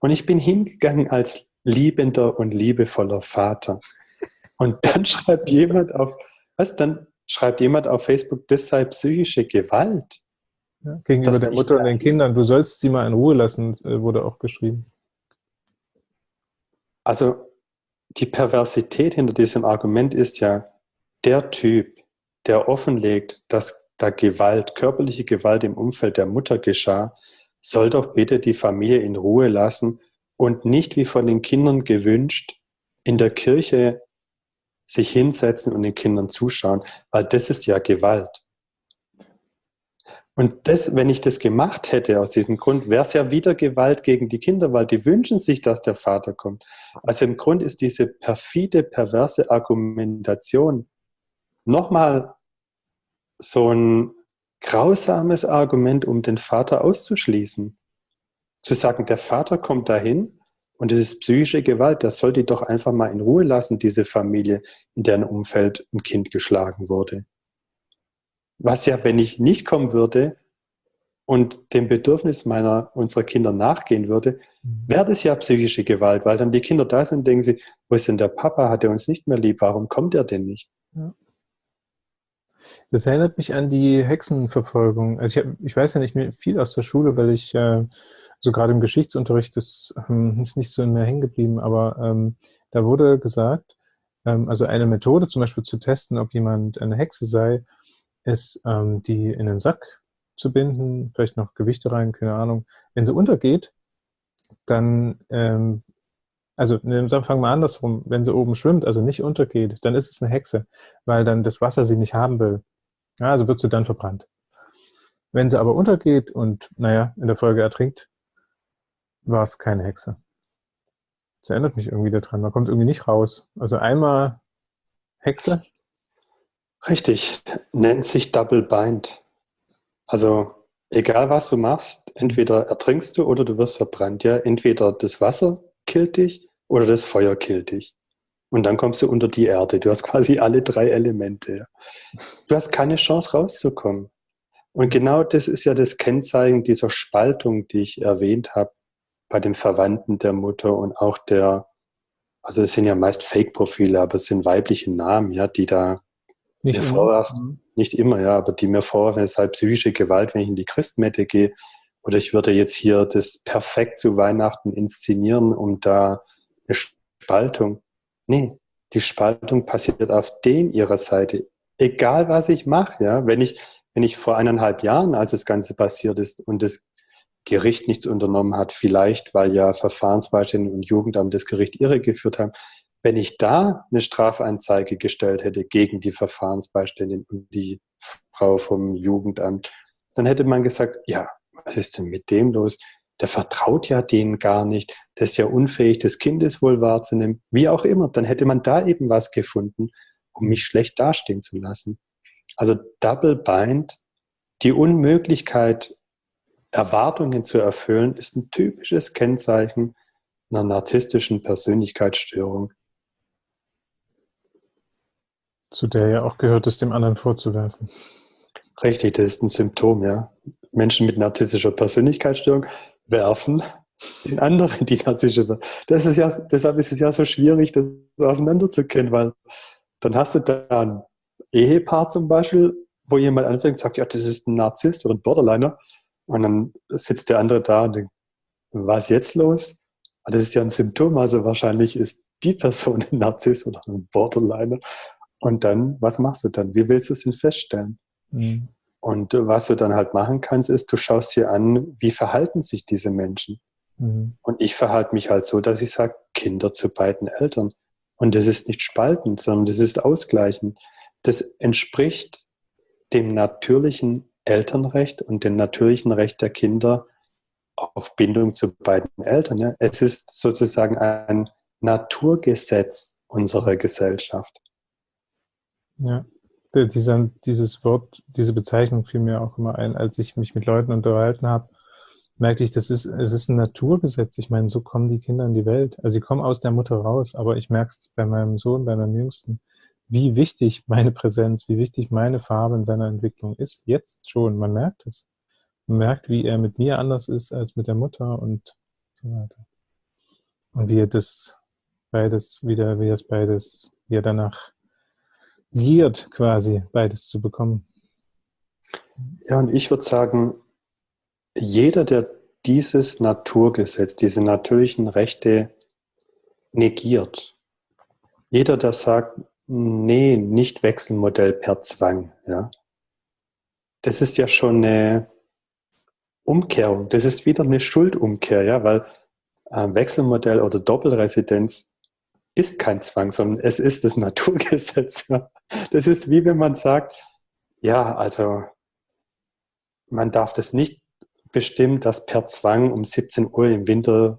Und ich bin hingegangen als liebender und liebevoller Vater. Und dann schreibt jemand auf, was, dann schreibt jemand auf Facebook, das sei psychische Gewalt. Ja, gegenüber der Mutter und den Kindern. Du sollst sie mal in Ruhe lassen, äh, wurde auch geschrieben. Also die Perversität hinter diesem Argument ist ja, der Typ, der offenlegt, dass da Gewalt, körperliche Gewalt im Umfeld der Mutter geschah, soll doch bitte die Familie in Ruhe lassen und nicht wie von den Kindern gewünscht in der Kirche sich hinsetzen und den Kindern zuschauen, weil das ist ja Gewalt. Und das, wenn ich das gemacht hätte aus diesem Grund, wäre es ja wieder Gewalt gegen die Kinder, weil die wünschen sich, dass der Vater kommt. Also im Grund ist diese perfide, perverse Argumentation nochmal so ein grausames Argument, um den Vater auszuschließen. Zu sagen, der Vater kommt dahin und es ist psychische Gewalt, das soll die doch einfach mal in Ruhe lassen, diese Familie, in deren Umfeld ein Kind geschlagen wurde. Was ja, wenn ich nicht kommen würde und dem Bedürfnis meiner, unserer Kinder nachgehen würde, mhm. wäre das ja psychische Gewalt, weil dann die Kinder da sind, denken sie, wo ist denn der Papa, hat er uns nicht mehr lieb, warum kommt er denn nicht? Ja. Das erinnert mich an die Hexenverfolgung. Also ich, hab, ich weiß ja nicht mehr viel aus der Schule, weil ich äh, so gerade im Geschichtsunterricht das ähm, ist nicht so in mir hängen geblieben, aber ähm, da wurde gesagt, ähm, also eine Methode zum Beispiel zu testen, ob jemand eine Hexe sei, ist, ähm, die in den Sack zu binden, vielleicht noch Gewichte rein, keine Ahnung. Wenn sie untergeht, dann, ähm, also ne, fangen wir andersrum, wenn sie oben schwimmt, also nicht untergeht, dann ist es eine Hexe, weil dann das Wasser sie nicht haben will. Ja, also wird sie dann verbrannt. Wenn sie aber untergeht und, naja, in der Folge ertrinkt, war es keine Hexe. Das erinnert mich irgendwie daran. Man kommt irgendwie nicht raus. Also einmal Hexe, Richtig, nennt sich Double Bind. Also egal was du machst, entweder ertrinkst du oder du wirst verbrannt. Ja, entweder das Wasser killt dich oder das Feuer killt dich. Und dann kommst du unter die Erde. Du hast quasi alle drei Elemente. Du hast keine Chance rauszukommen. Und genau das ist ja das Kennzeichen dieser Spaltung, die ich erwähnt habe, bei den Verwandten der Mutter und auch der, also es sind ja meist Fake-Profile, aber es sind weibliche Namen, ja, die da nicht mir immer. vorwerfen, mhm. nicht immer, ja, aber die mir vorwerfen, es sei psychische Gewalt, wenn ich in die Christmette gehe. Oder ich würde jetzt hier das perfekt zu Weihnachten inszenieren, um da eine Spaltung. Nee, die Spaltung passiert auf den ihrer Seite. Egal was ich mache, ja, wenn ich, wenn ich vor eineinhalb Jahren, als das Ganze passiert ist und das Gericht nichts unternommen hat, vielleicht weil ja Verfahrensbeistände und Jugendamt das Gericht irregeführt haben, wenn ich da eine Strafanzeige gestellt hätte gegen die Verfahrensbeiständin und die Frau vom Jugendamt, dann hätte man gesagt, ja, was ist denn mit dem los? Der vertraut ja denen gar nicht, der ist ja unfähig, das Kindeswohl wahrzunehmen, wie auch immer. Dann hätte man da eben was gefunden, um mich schlecht dastehen zu lassen. Also Double Bind, die Unmöglichkeit, Erwartungen zu erfüllen, ist ein typisches Kennzeichen einer narzisstischen Persönlichkeitsstörung. Zu der ja auch gehört es, dem anderen vorzuwerfen. Richtig, das ist ein Symptom, ja. Menschen mit narzisstischer Persönlichkeitsstörung werfen den anderen die narzisstische das ist ja, Deshalb ist es ja so schwierig, das auseinanderzukennen, weil dann hast du da ein Ehepaar zum Beispiel, wo jemand anfängt und sagt, ja, das ist ein Narzisst oder ein Borderliner. Und dann sitzt der andere da und denkt, was ist jetzt los? Das ist ja ein Symptom, also wahrscheinlich ist die Person ein Narzisst oder ein Borderliner. Und dann, was machst du dann? Wie willst du es denn feststellen? Mhm. Und was du dann halt machen kannst, ist, du schaust dir an, wie verhalten sich diese Menschen. Mhm. Und ich verhalte mich halt so, dass ich sage, Kinder zu beiden Eltern. Und das ist nicht spaltend, sondern das ist ausgleichend. das entspricht dem natürlichen Elternrecht und dem natürlichen Recht der Kinder auf Bindung zu beiden Eltern. Ja. Es ist sozusagen ein Naturgesetz unserer Gesellschaft. Ja, dieser, dieses Wort, diese Bezeichnung fiel mir auch immer ein, als ich mich mit Leuten unterhalten habe, merkte ich, das ist, es ist ein Naturgesetz. Ich meine, so kommen die Kinder in die Welt. Also sie kommen aus der Mutter raus, aber ich merke es bei meinem Sohn, bei meinem Jüngsten, wie wichtig meine Präsenz, wie wichtig meine Farbe in seiner Entwicklung ist. Jetzt schon, man merkt es. Man merkt, wie er mit mir anders ist als mit der Mutter und so weiter. Und wie er das beides wieder, wie er es beides, wie er danach giert, quasi beides zu bekommen. Ja, und ich würde sagen, jeder, der dieses Naturgesetz, diese natürlichen Rechte negiert, jeder, der sagt, nee, nicht Wechselmodell per Zwang, ja, das ist ja schon eine Umkehrung, das ist wieder eine Schuldumkehr, ja, weil äh, Wechselmodell oder Doppelresidenz ist kein Zwang, sondern es ist das Naturgesetz. Ja. Das ist wie wenn man sagt, ja, also man darf das nicht bestimmen, dass per Zwang um 17 Uhr im Winter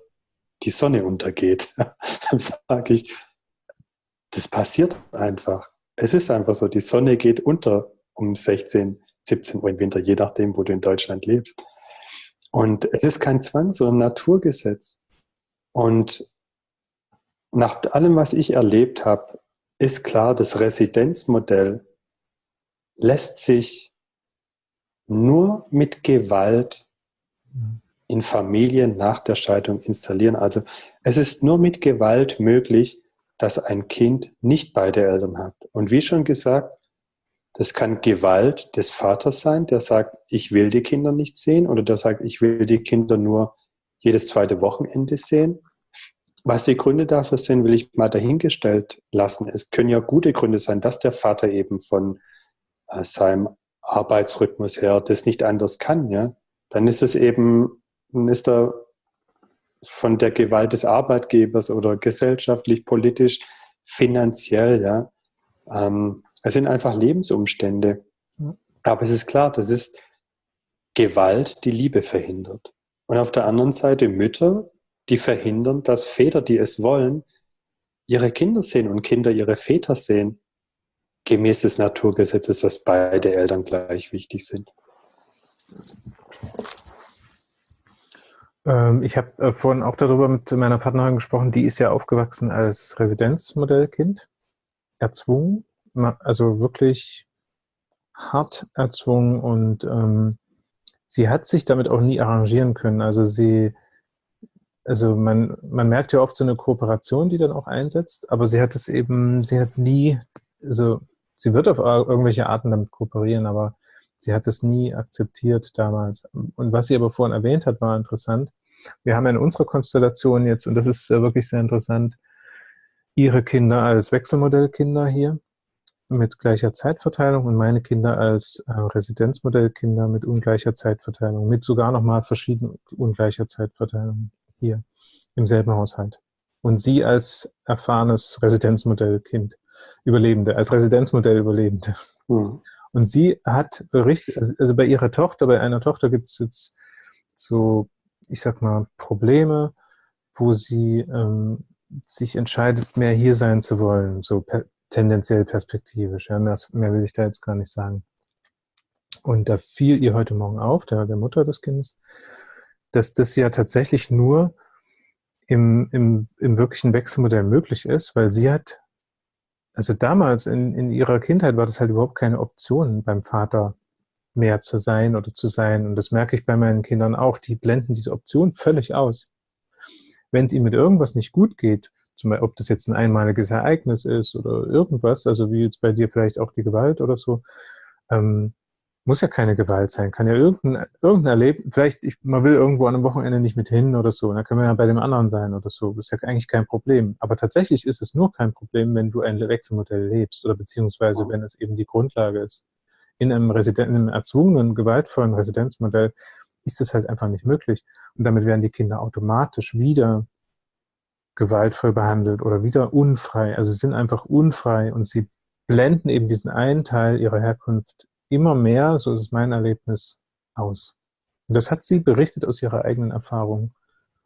die Sonne untergeht. Dann sage ich, das passiert einfach. Es ist einfach so, die Sonne geht unter um 16, 17 Uhr im Winter, je nachdem, wo du in Deutschland lebst. Und es ist kein Zwang, sondern Naturgesetz. Und nach allem, was ich erlebt habe, ist klar, das Residenzmodell lässt sich nur mit Gewalt in Familien nach der Scheidung installieren. Also es ist nur mit Gewalt möglich, dass ein Kind nicht beide Eltern hat. Und wie schon gesagt, das kann Gewalt des Vaters sein, der sagt, ich will die Kinder nicht sehen, oder der sagt, ich will die Kinder nur jedes zweite Wochenende sehen. Was die Gründe dafür sind, will ich mal dahingestellt lassen. Es können ja gute Gründe sein, dass der Vater eben von äh, seinem Arbeitsrhythmus her das nicht anders kann. Ja? Dann ist es eben, dann ist er von der Gewalt des Arbeitgebers oder gesellschaftlich, politisch, finanziell, ja. Ähm, es sind einfach Lebensumstände. Aber es ist klar, das ist Gewalt, die Liebe verhindert. Und auf der anderen Seite Mütter, die verhindern, dass Väter, die es wollen, ihre Kinder sehen und Kinder ihre Väter sehen, gemäß des Naturgesetzes, dass beide Eltern gleich wichtig sind. Ähm, ich habe äh, vorhin auch darüber mit meiner Partnerin gesprochen, die ist ja aufgewachsen als Residenzmodellkind, erzwungen, also wirklich hart erzwungen und ähm, sie hat sich damit auch nie arrangieren können. Also sie also man, man merkt ja oft so eine Kooperation, die dann auch einsetzt, aber sie hat es eben, sie hat nie, also sie wird auf irgendwelche Arten damit kooperieren, aber sie hat es nie akzeptiert damals. Und was sie aber vorhin erwähnt hat, war interessant. Wir haben in unserer Konstellation jetzt, und das ist wirklich sehr interessant, ihre Kinder als Wechselmodellkinder hier mit gleicher Zeitverteilung und meine Kinder als äh, Residenzmodellkinder mit ungleicher Zeitverteilung, mit sogar nochmal verschiedenen ungleicher Zeitverteilung hier im selben Haushalt. Und sie als erfahrenes Residenzmodellkind, Überlebende, als Residenzmodell Überlebende. Mhm. Und sie hat berichtet, also, also bei ihrer Tochter, bei einer Tochter gibt es jetzt so, ich sag mal, Probleme, wo sie ähm, sich entscheidet, mehr hier sein zu wollen, so per tendenziell perspektivisch. Ja, mehr, mehr will ich da jetzt gar nicht sagen. Und da fiel ihr heute Morgen auf, der, der Mutter des Kindes, dass das ja tatsächlich nur im, im, im wirklichen Wechselmodell möglich ist, weil sie hat, also damals in, in ihrer Kindheit war das halt überhaupt keine Option, beim Vater mehr zu sein oder zu sein. Und das merke ich bei meinen Kindern auch. Die blenden diese Option völlig aus. Wenn es ihnen mit irgendwas nicht gut geht, zum Beispiel, ob das jetzt ein einmaliges Ereignis ist oder irgendwas, also wie jetzt bei dir vielleicht auch die Gewalt oder so, ähm, muss ja keine Gewalt sein, kann ja irgendein, irgendein Erleben, vielleicht, ich, man will irgendwo an einem Wochenende nicht mit hin oder so, dann können wir ja bei dem anderen sein oder so, das ist ja eigentlich kein Problem. Aber tatsächlich ist es nur kein Problem, wenn du ein Wechselmodell lebst oder beziehungsweise wenn es eben die Grundlage ist. In einem, Residen in einem erzwungenen, gewaltvollen Residenzmodell ist es halt einfach nicht möglich. Und damit werden die Kinder automatisch wieder gewaltvoll behandelt oder wieder unfrei. Also sie sind einfach unfrei und sie blenden eben diesen einen Teil ihrer Herkunft immer mehr, so ist mein Erlebnis, aus. Und das hat sie berichtet aus ihrer eigenen Erfahrung,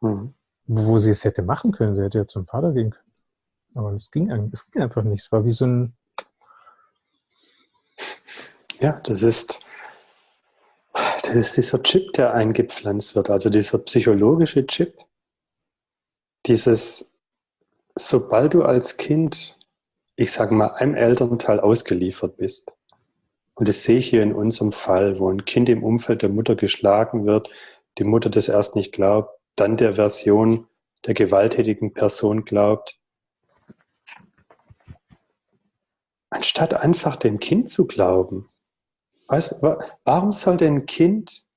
mhm. wo sie es hätte machen können. Sie hätte ja zum Vater gehen können. Aber es ging, es ging einfach nicht. Es war wie so ein... Ja, das ist, das ist dieser Chip, der eingepflanzt wird, also dieser psychologische Chip. Dieses, sobald du als Kind, ich sage mal, einem Elternteil ausgeliefert bist, und das sehe ich hier in unserem Fall, wo ein Kind im Umfeld der Mutter geschlagen wird, die Mutter das erst nicht glaubt, dann der Version der gewalttätigen Person glaubt, anstatt einfach dem Kind zu glauben. Weißt, warum sollte ein Kind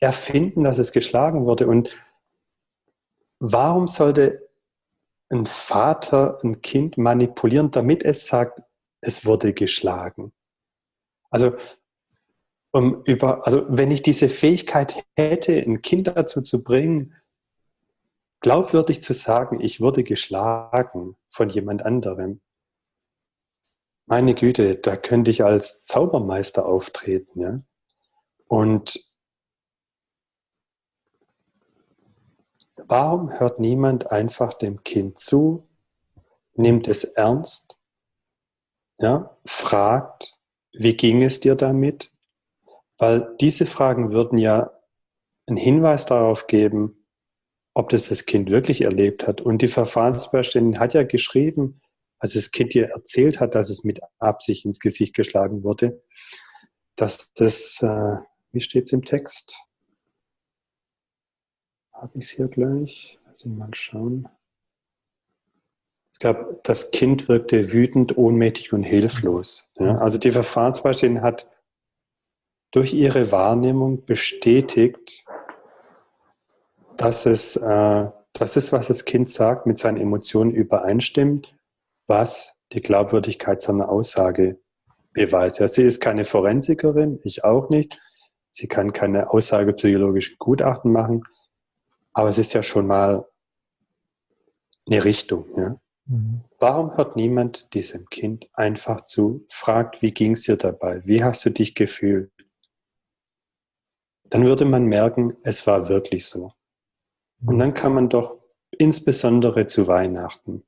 erfinden, dass es geschlagen wurde? Und warum sollte ein Vater ein Kind manipulieren, damit es sagt, es wurde geschlagen? Also, um über, also wenn ich diese Fähigkeit hätte, ein Kind dazu zu bringen, glaubwürdig zu sagen, ich wurde geschlagen von jemand anderem, meine Güte, da könnte ich als Zaubermeister auftreten. Ja? Und warum hört niemand einfach dem Kind zu, nimmt es ernst, ja? fragt, wie ging es dir damit? Weil diese Fragen würden ja einen Hinweis darauf geben, ob das das Kind wirklich erlebt hat. Und die Verfahrensbeiständigin hat ja geschrieben, als das Kind ihr erzählt hat, dass es mit Absicht ins Gesicht geschlagen wurde, dass das, äh, wie steht es im Text? Habe ich es hier gleich? Also mal schauen. Ich glaube, das Kind wirkte wütend, ohnmächtig und hilflos. Ja? Also die Verfahrensbeiständin hat durch ihre Wahrnehmung bestätigt, dass es, äh, dass es, was das Kind sagt, mit seinen Emotionen übereinstimmt, was die Glaubwürdigkeit seiner Aussage beweist. Ja, sie ist keine Forensikerin, ich auch nicht. Sie kann keine aussagepsychologischen Gutachten machen, aber es ist ja schon mal eine Richtung. Ja? Mhm. Warum hört niemand diesem Kind einfach zu, fragt, wie ging es dir dabei? Wie hast du dich gefühlt? Dann würde man merken, es war wirklich so. Und dann kann man doch insbesondere zu Weihnachten,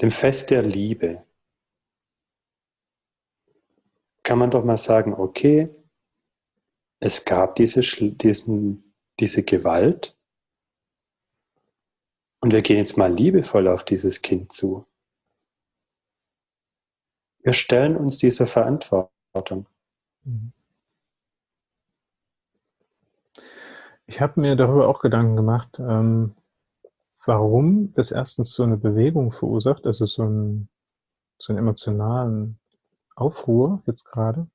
dem Fest der Liebe, kann man doch mal sagen, okay, es gab diese, diesen, diese Gewalt, und wir gehen jetzt mal liebevoll auf dieses Kind zu. Wir stellen uns dieser Verantwortung. Ich habe mir darüber auch Gedanken gemacht, ähm, warum das erstens so eine Bewegung verursacht, also so, ein, so einen emotionalen Aufruhr jetzt gerade.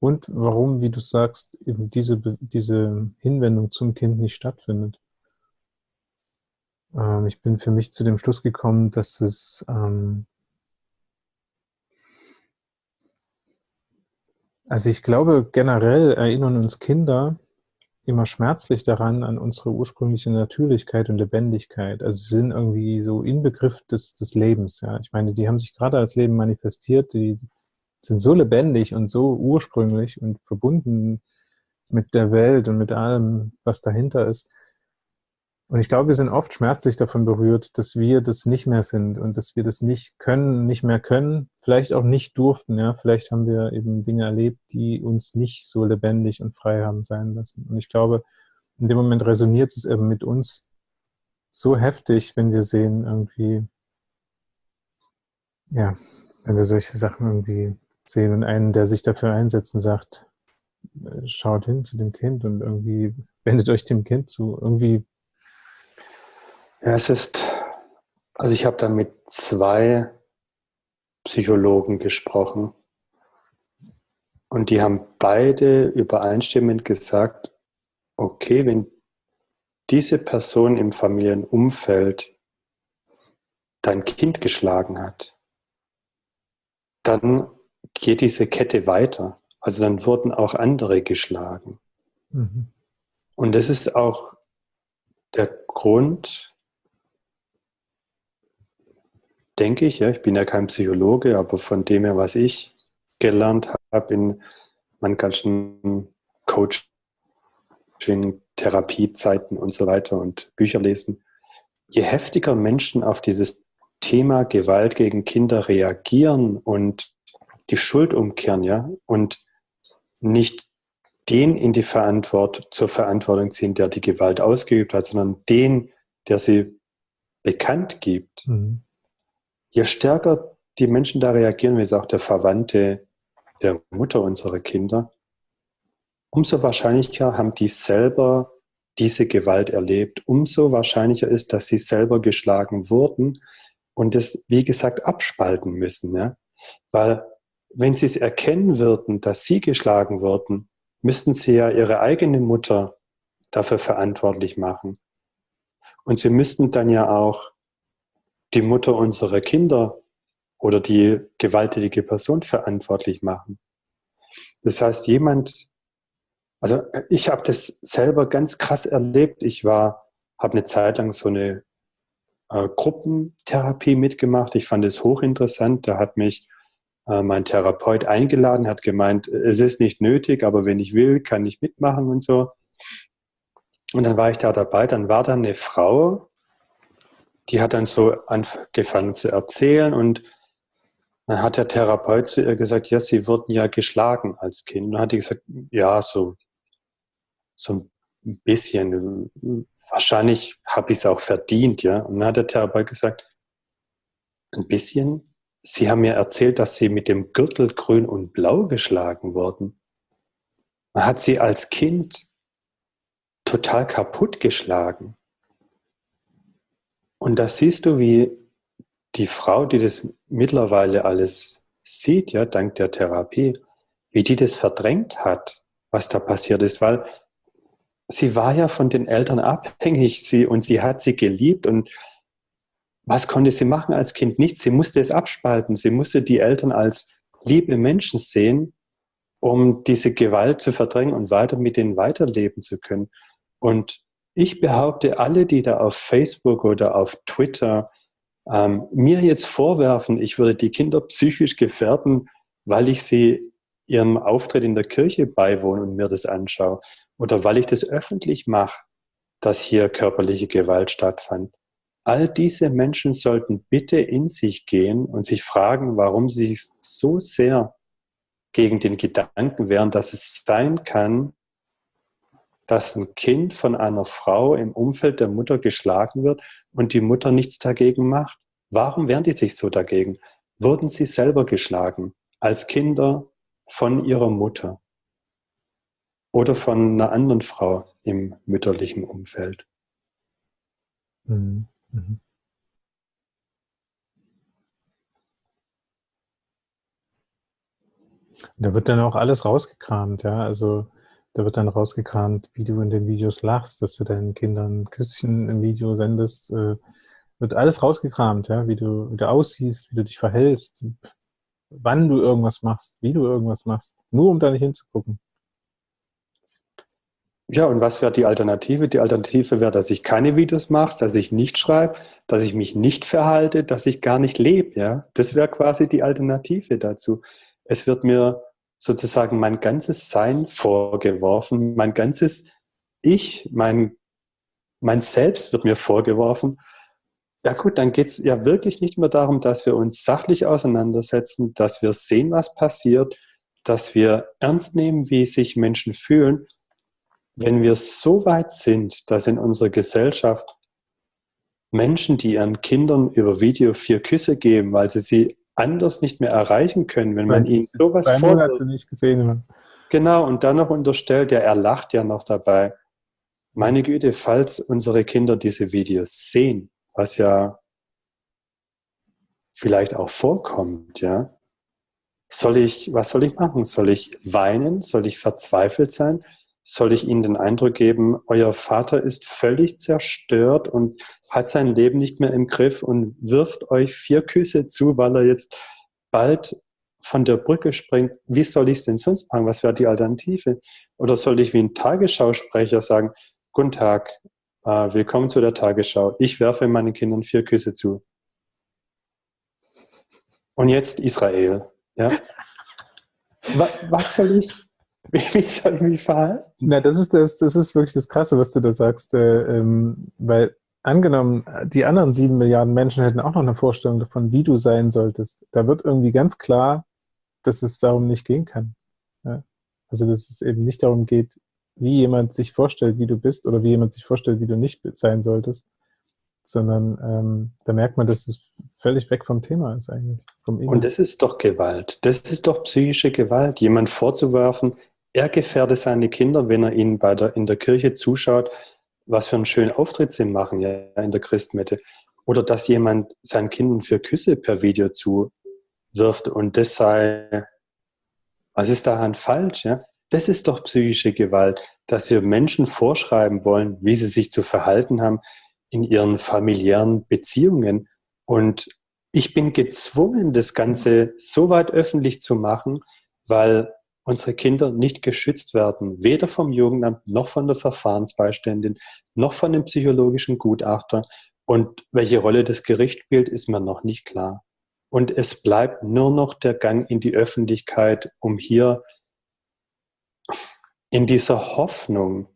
Und warum, wie du sagst, eben diese, diese Hinwendung zum Kind nicht stattfindet. Ähm, ich bin für mich zu dem Schluss gekommen, dass es ähm, also ich glaube, generell erinnern uns Kinder immer schmerzlich daran, an unsere ursprüngliche Natürlichkeit und Lebendigkeit. Also sie sind irgendwie so Inbegriff des, des Lebens. Ja. Ich meine, die haben sich gerade als Leben manifestiert, die sind so lebendig und so ursprünglich und verbunden mit der Welt und mit allem, was dahinter ist. Und ich glaube, wir sind oft schmerzlich davon berührt, dass wir das nicht mehr sind und dass wir das nicht können, nicht mehr können, vielleicht auch nicht durften. Ja, vielleicht haben wir eben Dinge erlebt, die uns nicht so lebendig und frei haben sein lassen. Und ich glaube, in dem Moment resoniert es eben mit uns so heftig, wenn wir sehen irgendwie, ja, wenn wir solche Sachen irgendwie sehen und einen, der sich dafür einsetzt und sagt, äh, schaut hin zu dem Kind und irgendwie wendet euch dem Kind zu. Irgendwie ja, es ist, also ich habe da mit zwei Psychologen gesprochen und die haben beide übereinstimmend gesagt, okay, wenn diese Person im Familienumfeld dein Kind geschlagen hat, dann geht diese Kette weiter. Also dann wurden auch andere geschlagen. Mhm. Und das ist auch der Grund, denke ich, ja, ich bin ja kein Psychologe, aber von dem her, was ich gelernt habe in meinen ganzen Coaching, Therapiezeiten und so weiter und Bücher lesen, je heftiger Menschen auf dieses Thema Gewalt gegen Kinder reagieren und die Schuld umkehren, ja, und nicht den in die Verantwortung, zur Verantwortung ziehen, der die Gewalt ausgeübt hat, sondern den, der sie bekannt gibt. Mhm. Je stärker die Menschen da reagieren, wie es auch der Verwandte der Mutter unserer Kinder, umso wahrscheinlicher haben die selber diese Gewalt erlebt, umso wahrscheinlicher ist, dass sie selber geschlagen wurden und es, wie gesagt, abspalten müssen. Ja? Weil wenn sie es erkennen würden, dass sie geschlagen wurden, müssten sie ja ihre eigene Mutter dafür verantwortlich machen. Und sie müssten dann ja auch die Mutter unserer Kinder oder die gewalttätige Person verantwortlich machen. Das heißt, jemand, also ich habe das selber ganz krass erlebt. Ich war, habe eine Zeit lang so eine äh, Gruppentherapie mitgemacht. Ich fand es hochinteressant. Da hat mich äh, mein Therapeut eingeladen, hat gemeint, es ist nicht nötig, aber wenn ich will, kann ich mitmachen und so. Und dann war ich da dabei. Dann war da eine Frau, die hat dann so angefangen zu erzählen und dann hat der Therapeut zu ihr gesagt, ja, sie wurden ja geschlagen als Kind. Dann hat die gesagt, ja, so, so ein bisschen. Wahrscheinlich habe ich es auch verdient, ja. Und dann hat der Therapeut gesagt, ein bisschen? Sie haben mir erzählt, dass Sie mit dem Gürtel grün und blau geschlagen wurden. Man hat Sie als Kind total kaputt geschlagen. Und da siehst du, wie die Frau, die das mittlerweile alles sieht, ja, dank der Therapie, wie die das verdrängt hat, was da passiert ist, weil sie war ja von den Eltern abhängig sie, und sie hat sie geliebt und was konnte sie machen als Kind? Nichts. Sie musste es abspalten. Sie musste die Eltern als liebe Menschen sehen, um diese Gewalt zu verdrängen und weiter mit denen weiterleben zu können. Und ich behaupte, alle, die da auf Facebook oder auf Twitter ähm, mir jetzt vorwerfen, ich würde die Kinder psychisch gefährden, weil ich sie ihrem Auftritt in der Kirche beiwohne und mir das anschaue oder weil ich das öffentlich mache, dass hier körperliche Gewalt stattfand. All diese Menschen sollten bitte in sich gehen und sich fragen, warum sie sich so sehr gegen den Gedanken wehren, dass es sein kann, dass ein Kind von einer Frau im Umfeld der Mutter geschlagen wird und die Mutter nichts dagegen macht. Warum wehren die sich so dagegen? Wurden sie selber geschlagen als Kinder von ihrer Mutter oder von einer anderen Frau im mütterlichen Umfeld? Mhm. Mhm. Da wird dann auch alles rausgekramt, ja. Also da wird dann rausgekramt, wie du in den Videos lachst, dass du deinen Kindern Küsschen im Video sendest. Äh, wird alles rausgekramt, ja, wie du, wie du aussiehst, wie du dich verhältst, wann du irgendwas machst, wie du irgendwas machst, nur um da nicht hinzugucken. Ja, und was wäre die Alternative? Die Alternative wäre, dass ich keine Videos mache, dass ich nicht schreibe, dass ich mich nicht verhalte, dass ich gar nicht lebe. Ja? Das wäre quasi die Alternative dazu. Es wird mir sozusagen mein ganzes Sein vorgeworfen, mein ganzes Ich, mein, mein Selbst wird mir vorgeworfen. Ja gut, dann geht es ja wirklich nicht mehr darum, dass wir uns sachlich auseinandersetzen, dass wir sehen, was passiert, dass wir ernst nehmen, wie sich Menschen fühlen, wenn wir so weit sind, dass in unserer Gesellschaft Menschen, die ihren Kindern über Video vier Küsse geben, weil sie sie anders nicht mehr erreichen können, wenn man ihnen sowas vorwirft. nicht gesehen Genau, und dann noch unterstellt, ja, er lacht ja noch dabei. Meine Güte, falls unsere Kinder diese Videos sehen, was ja vielleicht auch vorkommt, ja, soll ich, was soll ich machen? Soll ich weinen? Soll ich verzweifelt sein? Soll ich Ihnen den Eindruck geben, euer Vater ist völlig zerstört und hat sein Leben nicht mehr im Griff und wirft euch vier Küsse zu, weil er jetzt bald von der Brücke springt. Wie soll ich es denn sonst machen? Was wäre die Alternative? Oder soll ich wie ein Tagesschausprecher sagen, Guten Tag, äh, willkommen zu der Tagesschau. Ich werfe meinen Kindern vier Küsse zu. Und jetzt Israel. Ja? was soll ich? Wie soll ich mich verhalten? Na, das ist, das, das ist wirklich das Krasse, was du da sagst, äh, ähm, weil angenommen, die anderen sieben Milliarden Menschen hätten auch noch eine Vorstellung davon, wie du sein solltest. Da wird irgendwie ganz klar, dass es darum nicht gehen kann. Ja? Also, dass es eben nicht darum geht, wie jemand sich vorstellt, wie du bist oder wie jemand sich vorstellt, wie du nicht sein solltest, sondern ähm, da merkt man, dass es völlig weg vom Thema ist eigentlich. Und das ist doch Gewalt. Das ist doch psychische Gewalt, jemand vorzuwerfen, er gefährdet seine Kinder, wenn er ihnen bei der, in der Kirche zuschaut, was für einen schönen Auftritt sie machen ja, in der Christmette. Oder dass jemand seinen Kindern für Küsse per Video zuwirft und das sei, was ist daran falsch? Ja? Das ist doch psychische Gewalt, dass wir Menschen vorschreiben wollen, wie sie sich zu verhalten haben in ihren familiären Beziehungen. Und ich bin gezwungen, das Ganze so weit öffentlich zu machen, weil unsere Kinder nicht geschützt werden, weder vom Jugendamt noch von der Verfahrensbeiständin noch von dem psychologischen Gutachter. Und welche Rolle das Gericht spielt, ist mir noch nicht klar. Und es bleibt nur noch der Gang in die Öffentlichkeit, um hier in dieser Hoffnung,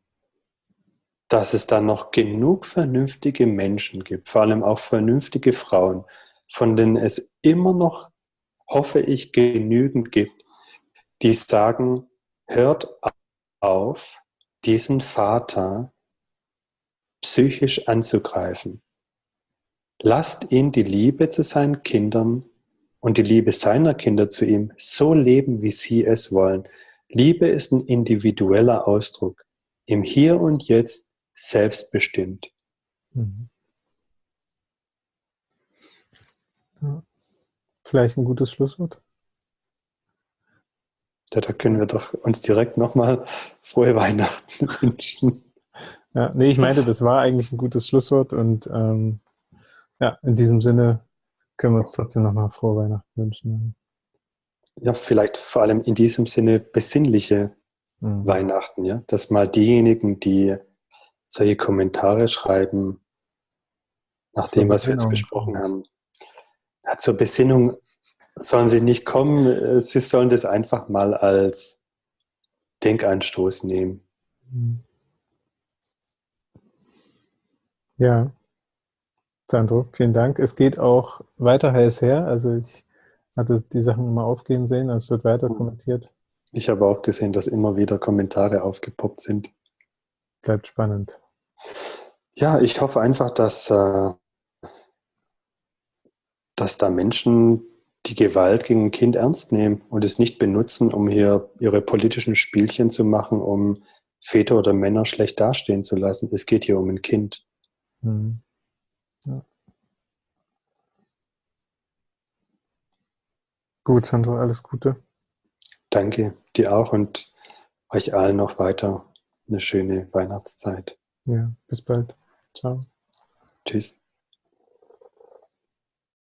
dass es da noch genug vernünftige Menschen gibt, vor allem auch vernünftige Frauen, von denen es immer noch, hoffe ich, genügend gibt, die sagen, hört auf, diesen Vater psychisch anzugreifen. Lasst ihn die Liebe zu seinen Kindern und die Liebe seiner Kinder zu ihm so leben, wie sie es wollen. Liebe ist ein individueller Ausdruck, im Hier und Jetzt selbstbestimmt. Mhm. Vielleicht ein gutes Schlusswort. Ja, da können wir doch uns direkt nochmal frohe Weihnachten wünschen. Ja, nee, ich meinte, das war eigentlich ein gutes Schlusswort und ähm, ja, in diesem Sinne können wir uns trotzdem nochmal frohe Weihnachten wünschen. Ja, vielleicht vor allem in diesem Sinne besinnliche mhm. Weihnachten, ja, dass mal diejenigen, die solche Kommentare schreiben, nach dem, was wir jetzt besprochen haben, ja, zur Besinnung sollen sie nicht kommen, sie sollen das einfach mal als Denkanstoß nehmen. Ja, Sandro, vielen Dank. Es geht auch weiter heiß her. Also ich hatte die Sachen immer aufgehen sehen, also es wird weiter kommentiert. Ich habe auch gesehen, dass immer wieder Kommentare aufgepoppt sind. Bleibt spannend. Ja, ich hoffe einfach, dass, äh, dass da Menschen die Gewalt gegen ein Kind ernst nehmen und es nicht benutzen, um hier ihre politischen Spielchen zu machen, um Väter oder Männer schlecht dastehen zu lassen. Es geht hier um ein Kind. Mhm. Ja. Gut, Sandro, alles Gute. Danke, dir auch und euch allen noch weiter eine schöne Weihnachtszeit. Ja, bis bald. Ciao. Tschüss.